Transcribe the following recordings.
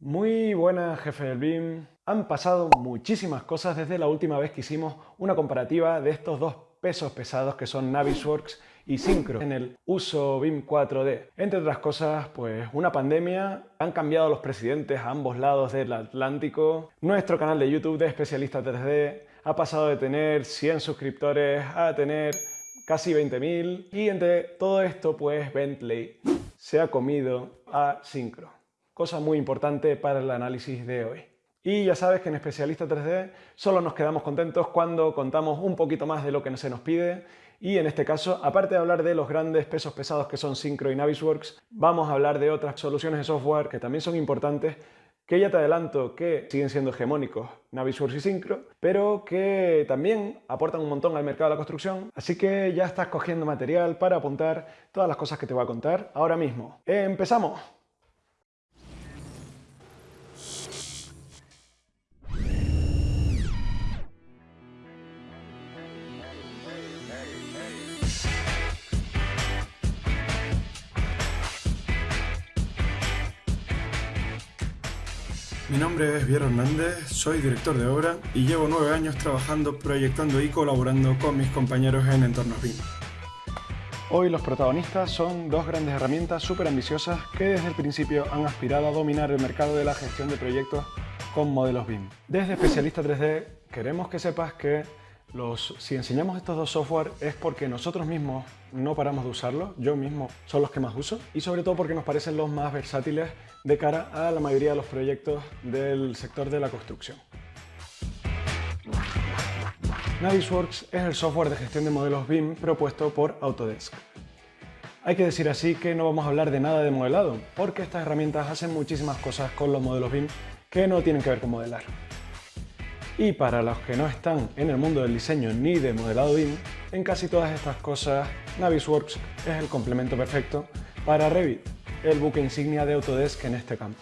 Muy buenas, jefe del BIM. Han pasado muchísimas cosas desde la última vez que hicimos una comparativa de estos dos pesos pesados que son Navisworks y Syncro en el uso BIM 4D. Entre otras cosas, pues una pandemia, han cambiado los presidentes a ambos lados del Atlántico, nuestro canal de YouTube de especialista 3D ha pasado de tener 100 suscriptores a tener casi 20.000 y entre todo esto pues Bentley se ha comido a Syncro cosa muy importante para el análisis de hoy. Y ya sabes que en Especialista 3D solo nos quedamos contentos cuando contamos un poquito más de lo que se nos pide y en este caso, aparte de hablar de los grandes pesos pesados que son Syncro y Navisworks, vamos a hablar de otras soluciones de software que también son importantes que ya te adelanto que siguen siendo hegemónicos Navisworks y Syncro, pero que también aportan un montón al mercado de la construcción, así que ya estás cogiendo material para apuntar todas las cosas que te voy a contar ahora mismo. ¡Empezamos! Mi nombre es Viero Hernández, soy director de obra y llevo nueve años trabajando, proyectando y colaborando con mis compañeros en entornos BIM. Hoy los protagonistas son dos grandes herramientas súper ambiciosas que desde el principio han aspirado a dominar el mercado de la gestión de proyectos con modelos BIM. Desde Especialista 3D queremos que sepas que si enseñamos estos dos software es porque nosotros mismos no paramos de usarlos, yo mismo son los que más uso y sobre todo porque nos parecen los más versátiles de cara a la mayoría de los proyectos del sector de la construcción. Navisworks es el software de gestión de modelos BIM propuesto por Autodesk. Hay que decir así que no vamos a hablar de nada de modelado, porque estas herramientas hacen muchísimas cosas con los modelos BIM que no tienen que ver con modelar. Y para los que no están en el mundo del diseño ni de modelado BIM, en casi todas estas cosas Navisworks es el complemento perfecto para Revit, el buque insignia de Autodesk en este campo.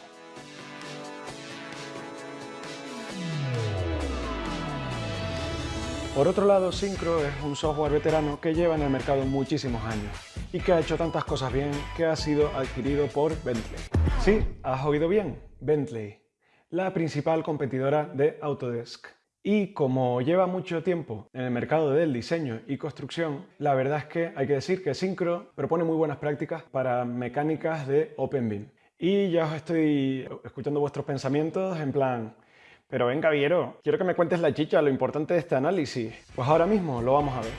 Por otro lado, Syncro es un software veterano que lleva en el mercado muchísimos años y que ha hecho tantas cosas bien que ha sido adquirido por Bentley. Sí, has oído bien, Bentley la principal competidora de Autodesk. Y como lleva mucho tiempo en el mercado del diseño y construcción, la verdad es que hay que decir que Syncro propone muy buenas prácticas para mecánicas de OpenBIM. Y ya os estoy escuchando vuestros pensamientos en plan, pero venga Viero, quiero que me cuentes la chicha, lo importante de este análisis. Pues ahora mismo lo vamos a ver.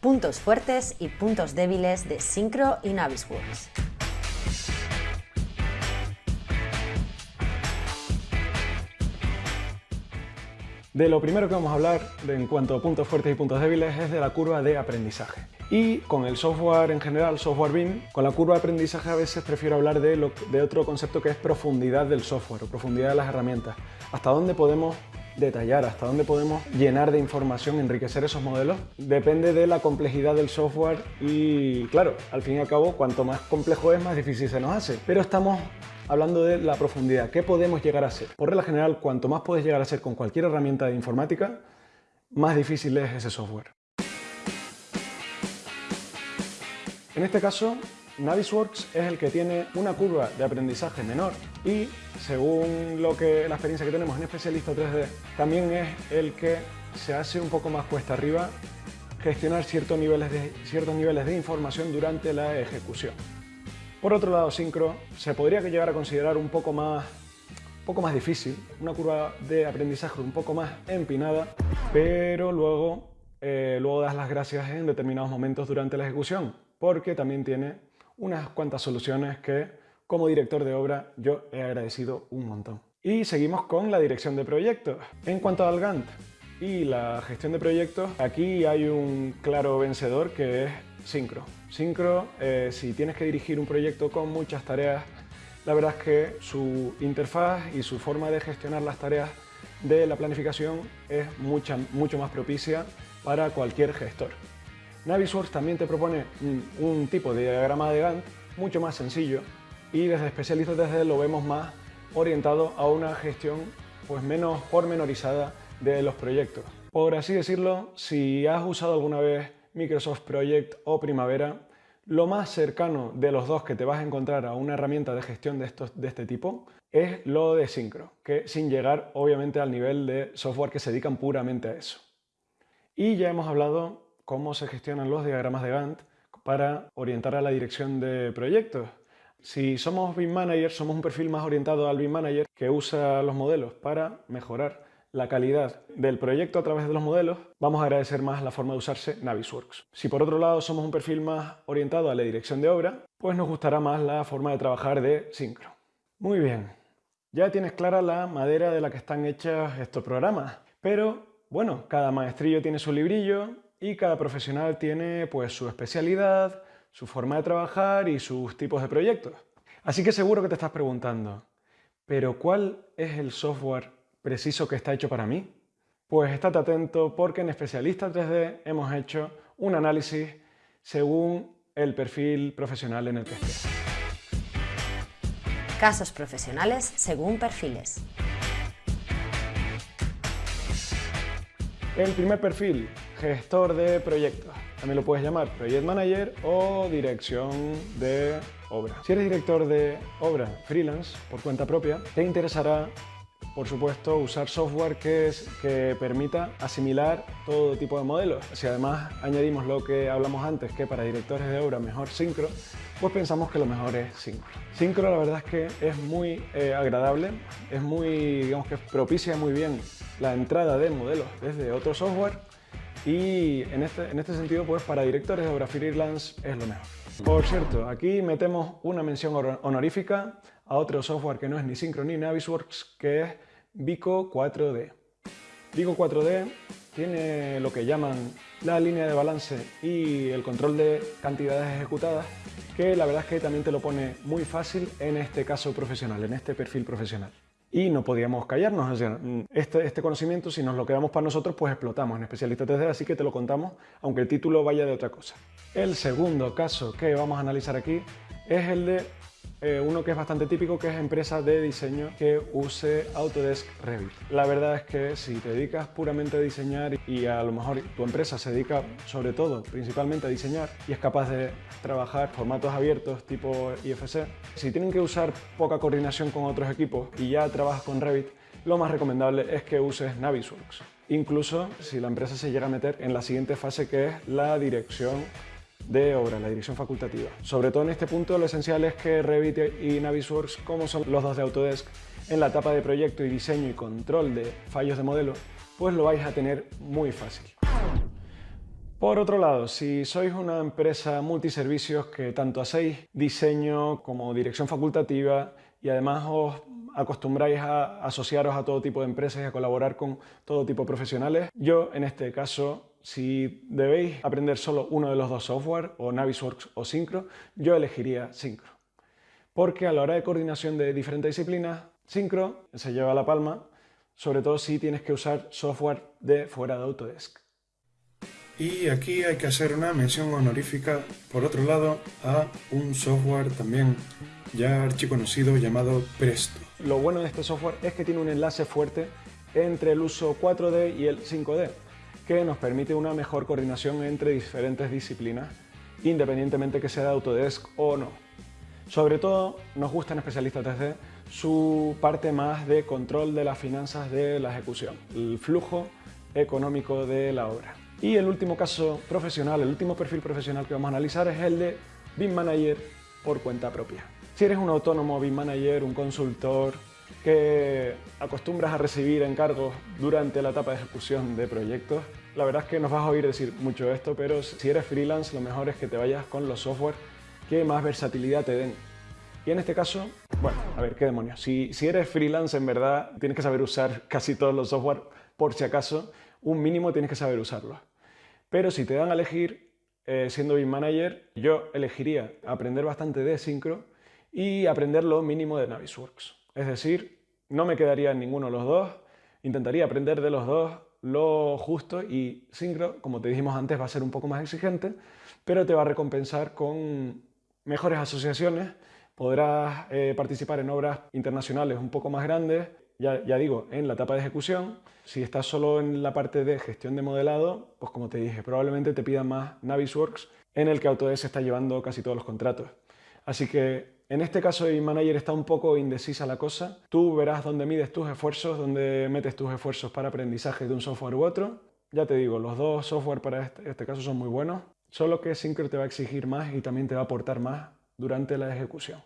Puntos fuertes y puntos débiles de Syncro y Navisworks. De lo primero que vamos a hablar en cuanto a puntos fuertes y puntos débiles es de la curva de aprendizaje. Y con el software en general, software BIM, con la curva de aprendizaje a veces prefiero hablar de, de otro concepto que es profundidad del software o profundidad de las herramientas. Hasta dónde podemos detallar, hasta dónde podemos llenar de información, enriquecer esos modelos, depende de la complejidad del software y claro, al fin y al cabo, cuanto más complejo es, más difícil se nos hace. Pero estamos hablando de la profundidad, ¿qué podemos llegar a hacer? Por regla general, cuanto más puedes llegar a hacer con cualquier herramienta de informática, más difícil es ese software. En este caso, Navisworks es el que tiene una curva de aprendizaje menor y, según lo que, la experiencia que tenemos en Especialista 3D, también es el que se hace un poco más cuesta arriba gestionar ciertos niveles de, ciertos niveles de información durante la ejecución. Por otro lado, Syncro se podría llegar a considerar un poco más, poco más difícil, una curva de aprendizaje un poco más empinada, pero luego, eh, luego das las gracias en determinados momentos durante la ejecución, porque también tiene unas cuantas soluciones que, como director de obra, yo he agradecido un montón. Y seguimos con la dirección de proyectos. En cuanto al Gantt y la gestión de proyectos, aquí hay un claro vencedor que es Syncro. Syncro, eh, si tienes que dirigir un proyecto con muchas tareas, la verdad es que su interfaz y su forma de gestionar las tareas de la planificación es mucho más propicia para cualquier gestor. Navisworks también te propone un, tipo de diagrama de Gantt mucho más sencillo y desde especialistas desde lo vemos más orientado a una gestión pues menos pormenorizada de los proyectos. Por así decirlo, si has usado alguna vez Microsoft Project o Primavera, Lo más cercano de los dos que te vas a encontrar a una herramienta de gestión de, estos, de este tipo es lo de Syncro, que sin llegar obviamente al nivel de software que se dedican puramente a eso. Y ya hemos hablado cómo se gestionan los diagramas de Gantt para orientar a la dirección de proyectos. Si somos BIM Manager, somos un perfil más orientado al BIM Manager que usa los modelos para mejorar la calidad del proyecto a través de los modelos, vamos a agradecer más la forma de usarse Navisworks. Si por otro lado somos un perfil más orientado a la dirección de obra, pues nos gustará más la forma de trabajar de Syncro. Muy bien, ya tienes clara la madera de la que están hechas estos programas, pero bueno, cada maestrillo tiene su librillo y cada profesional tiene pues su especialidad, su forma de trabajar y sus tipos de proyectos. Así que seguro que te estás preguntando, ¿pero cuál es el software preciso que está hecho para mí? Pues estate atento porque en Especialista 3D hemos hecho un análisis según el perfil profesional en el que estés. Casos profesionales según perfiles. El primer perfil, gestor de proyectos. También lo puedes llamar Project Manager o Dirección de Obra. Si eres director de obra freelance por cuenta propia, te interesará por supuesto, usar software que, que permita asimilar todo tipo de modelos. Si además añadimos lo que hablamos antes, que para directores de obra mejor Syncro, pues pensamos que lo mejor es Syncro. Syncro la verdad es que es muy eh, agradable, es muy, digamos que propicia muy bien la entrada de modelos desde otro software y en este, en este sentido, pues para directores de obra freelance es lo mejor. Por cierto, aquí metemos una mención honorífica a otro software que no es ni Syncro ni Navisworks, que es Vico 4D. Vico 4D tiene lo que llaman la línea de balance y el control de cantidades ejecutadas, que la verdad es que también te lo pone muy fácil en este caso profesional, en este perfil profesional. Y no podíamos callarnos, este, este conocimiento si nos lo quedamos para nosotros pues explotamos en Especialista 3D, así que te lo contamos aunque el título vaya de otra cosa. El segundo caso que vamos a analizar aquí es el de eh, uno que es bastante típico, que es empresa de diseño que use Autodesk Revit. La verdad es que si te dedicas puramente a diseñar y a lo mejor tu empresa se dedica sobre todo, principalmente a diseñar y es capaz de trabajar formatos abiertos tipo IFC, si tienen que usar poca coordinación con otros equipos y ya trabajas con Revit, lo más recomendable es que uses Navisworks. Incluso si la empresa se llega a meter en la siguiente fase que es la dirección de obra, la dirección facultativa. Sobre todo en este punto lo esencial es que Revit y Navisworks, como son los dos de Autodesk, en la etapa de proyecto y diseño y control de fallos de modelo, pues lo vais a tener muy fácil. Por otro lado, si sois una empresa multiservicios que tanto hacéis diseño como dirección facultativa y además os acostumbráis a asociaros a todo tipo de empresas y a colaborar con todo tipo de profesionales, yo en este caso si debéis aprender solo uno de los dos software, o Navisworks o Syncro, yo elegiría Syncro. Porque a la hora de coordinación de diferentes disciplinas, Syncro se lleva la palma, sobre todo si tienes que usar software de fuera de Autodesk. Y aquí hay que hacer una mención honorífica, por otro lado, a un software también ya archiconocido llamado Presto. Lo bueno de este software es que tiene un enlace fuerte entre el uso 4D y el 5D que nos permite una mejor coordinación entre diferentes disciplinas, independientemente que sea de Autodesk o no. Sobre todo nos gusta en Especialista 3D su parte más de control de las finanzas de la ejecución, el flujo económico de la obra. Y el último caso profesional, el último perfil profesional que vamos a analizar es el de BIM Manager por cuenta propia. Si eres un autónomo BIM Manager, un consultor, que acostumbras a recibir encargos durante la etapa de ejecución de proyectos. La verdad es que nos vas a oír decir mucho esto, pero si eres freelance lo mejor es que te vayas con los software que más versatilidad te den. Y en este caso, bueno, a ver, qué demonios. Si, eres freelance, en verdad tienes que saber usar casi todos los software, por si acaso, un mínimo tienes que saber usarlos. Pero si te dan a elegir, eh, siendo BIM Manager, yo elegiría aprender bastante de Syncro y aprender lo mínimo de Navisworks. Es decir, no me quedaría en ninguno de los dos, intentaría aprender de los dos lo justo y Syncro, como te dijimos antes, va a ser un poco más exigente, pero te va a recompensar con mejores asociaciones, podrás eh, participar en obras internacionales un poco más grandes, ya, ya, digo, en la etapa de ejecución. Si estás solo en la parte de gestión de modelado, pues como te dije, probablemente te pida más Navisworks en el que Autodesk está llevando casi todos los contratos. Así que en este caso Manager está un poco indecisa la cosa. Tú verás dónde mides tus esfuerzos, dónde metes tus esfuerzos para aprendizaje de un software u otro. Ya te digo, los dos software para este, este caso son muy buenos, solo que Syncro te va a exigir más y también te va a aportar más durante la ejecución.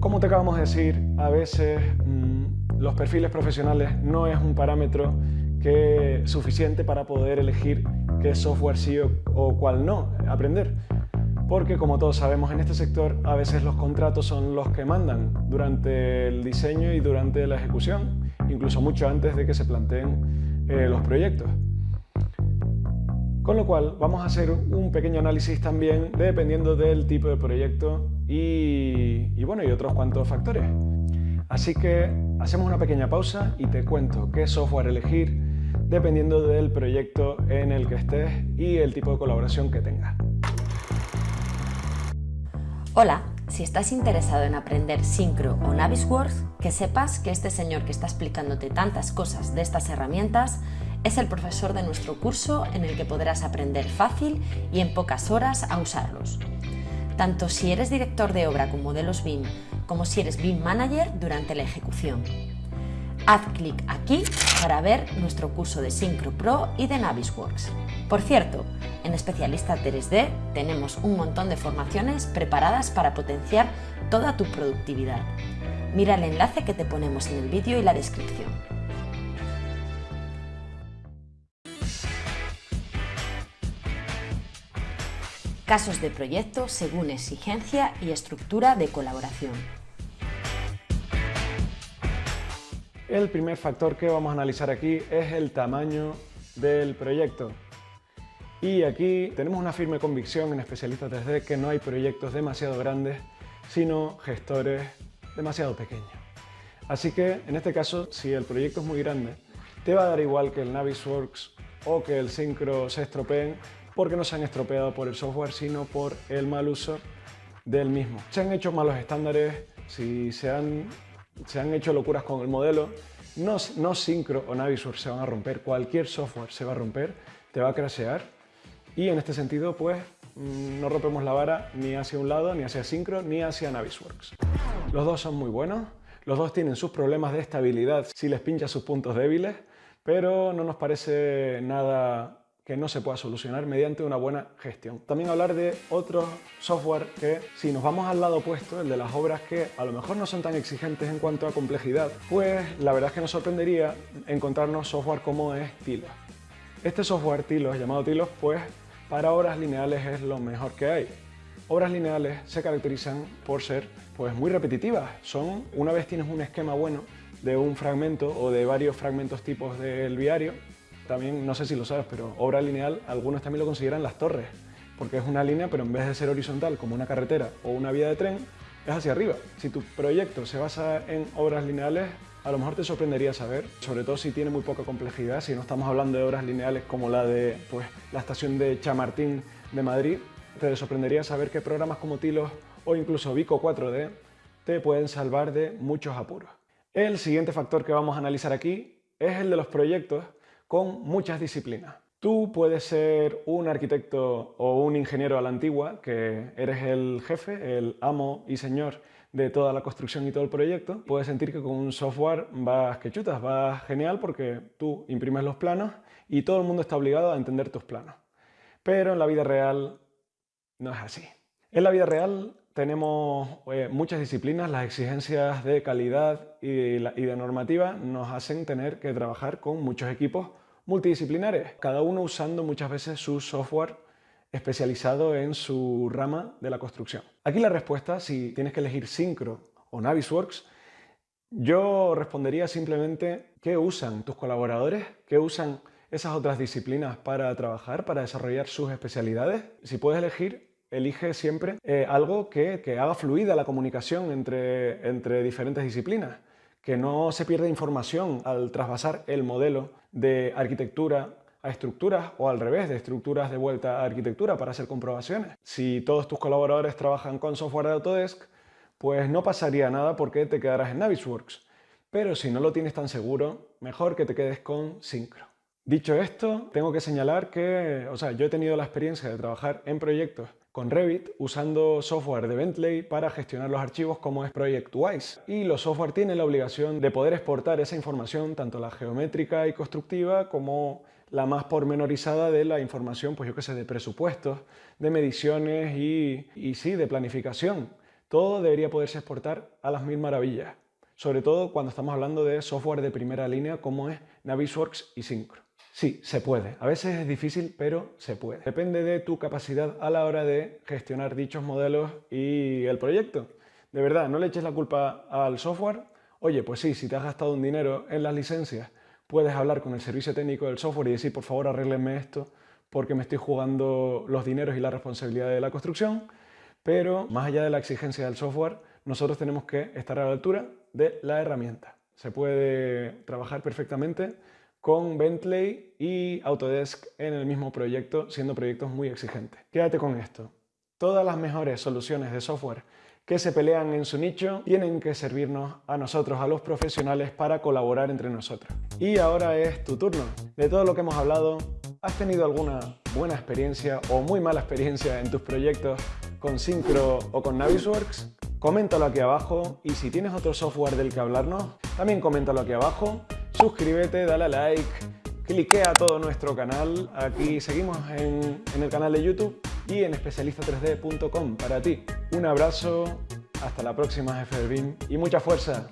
Como te acabamos de decir, a veces mm, los perfiles profesionales no es un parámetro que suficiente para poder elegir qué software sí o, cuál no aprender. Porque como todos sabemos en este sector, a veces los contratos son los que mandan durante el diseño y durante la ejecución, incluso mucho antes de que se planteen eh, los proyectos. Con lo cual vamos a hacer un pequeño análisis también dependiendo del tipo de proyecto y, bueno, y otros cuantos factores. Así que hacemos una pequeña pausa y te cuento qué software elegir dependiendo del proyecto en el que estés y el tipo de colaboración que tengas. Hola, si estás interesado en aprender Syncro o Navisworks, que sepas que este señor que está explicándote tantas cosas de estas herramientas es el profesor de nuestro curso en el que podrás aprender fácil y en pocas horas a usarlos. Tanto si eres director de obra con modelos BIM, como si eres BIM Manager durante la ejecución. Haz clic aquí para ver nuestro curso de Synchro Pro y de Navisworks. Por cierto, en Especialista 3D tenemos un montón de formaciones preparadas para potenciar toda tu productividad. Mira el enlace que te ponemos en el vídeo y la descripción. Casos de proyecto según exigencia y estructura de colaboración. El primer factor que vamos a analizar aquí es el tamaño del proyecto. Y aquí tenemos una firme convicción en Especialistas 3D que no hay proyectos demasiado grandes, sino gestores demasiado pequeños. Así que, en este caso, si el proyecto es muy grande, te va a dar igual que el Navisworks o que el Syncro se estropeen, porque no se han estropeado por el software, sino por el mal uso del mismo. Se han hecho malos estándares, si se han se han hecho locuras con el modelo. No, no Syncro o Navisworks se van a romper, cualquier software se va a romper, te va a crashear. Y en este sentido, pues, mm, no rompemos la vara ni hacia un lado, ni hacia Syncro, ni hacia Navisworks. Los dos son muy buenos, los dos tienen sus problemas de estabilidad si les pincha sus puntos débiles, pero no nos parece nada que no se pueda solucionar mediante una buena gestión. También hablar de otro software que, si nos vamos al lado opuesto, el de las obras que a lo mejor no son tan exigentes en cuanto a complejidad, pues la verdad es que nos sorprendería encontrarnos software como es Tilos. Este software Tilos, llamado Tilos, pues para obras lineales es lo mejor que hay. Obras lineales se caracterizan por ser pues muy repetitivas. Son, una vez tienes un esquema bueno de un fragmento o de varios fragmentos tipos del viario, también, no sé si lo sabes, pero obra lineal, algunos también lo consideran las torres, porque es una línea, pero en vez de ser horizontal como una carretera o una vía de tren, es hacia arriba. Si tu proyecto se basa en obras lineales, a lo mejor te sorprendería saber, sobre todo si tiene muy poca complejidad, si no estamos hablando de obras lineales como la de pues, la estación de Chamartín de Madrid, te sorprendería saber que programas como Tilos o incluso Vico 4D te pueden salvar de muchos apuros. El siguiente factor que vamos a analizar aquí es el de los proyectos con muchas disciplinas. Tú puedes ser un arquitecto o un ingeniero a la antigua, que eres el jefe, el amo y señor de toda la construcción y todo el proyecto. Puedes sentir que con un software vas que chutas, vas genial porque tú imprimes los planos y todo el mundo está obligado a entender tus planos. Pero en la vida real no es así. En la vida real tenemos eh, muchas disciplinas, las exigencias de calidad y, y de normativa nos hacen tener que trabajar con muchos equipos multidisciplinares, cada uno usando muchas veces su software especializado en su rama de la construcción. Aquí la respuesta, si tienes que elegir Syncro o Navisworks, yo respondería simplemente qué usan tus colaboradores, qué usan esas otras disciplinas para trabajar, para desarrollar sus especialidades. Si puedes elegir, elige siempre eh, algo que, haga fluida la comunicación entre, entre diferentes disciplinas, que no se pierda información al trasvasar el modelo de arquitectura a estructuras o al revés, de estructuras de vuelta a arquitectura para hacer comprobaciones. Si todos tus colaboradores trabajan con software de Autodesk, pues no pasaría nada porque te quedarás en Navisworks. Pero si no lo tienes tan seguro, mejor que te quedes con Syncro. Dicho esto, tengo que señalar que, o sea, yo he tenido la experiencia de trabajar en proyectos con Revit usando software de Bentley para gestionar los archivos como es ProjectWise. Y los software tienen la obligación de poder exportar esa información, tanto la geométrica y constructiva como la más pormenorizada de la información, pues yo qué sé, de presupuestos, de mediciones y, sí, de planificación. Todo debería poderse exportar a las mil maravillas, sobre todo cuando estamos hablando de software de primera línea como es Navisworks y Synchro. Sí, se puede. A veces es difícil, pero se puede. Depende de tu capacidad a la hora de gestionar dichos modelos y el proyecto. De verdad, no le eches la culpa al software. Oye, pues sí, si te has gastado un dinero en las licencias, puedes hablar con el servicio técnico del software y decir, por favor, arréglenme esto porque me estoy jugando los dineros y la responsabilidad de la construcción. Pero más allá de la exigencia del software, nosotros tenemos que estar a la altura de la herramienta. Se puede trabajar perfectamente con Bentley y Autodesk en el mismo proyecto, siendo proyectos muy exigentes. Quédate con esto. Todas las mejores soluciones de software que se pelean en su nicho tienen que servirnos a nosotros, a los profesionales, para colaborar entre nosotros. Y ahora es tu turno. De todo lo que hemos hablado, ¿has tenido alguna buena experiencia o muy mala experiencia en tus proyectos con Syncro o con Navisworks? Coméntalo aquí abajo y si tienes otro software del que hablarnos, también coméntalo aquí abajo suscríbete, dale a like, cliquea todo nuestro canal. Aquí seguimos en, en el canal de YouTube y en especialista3d.com para ti. Un abrazo, hasta la próxima, jefe y mucha fuerza.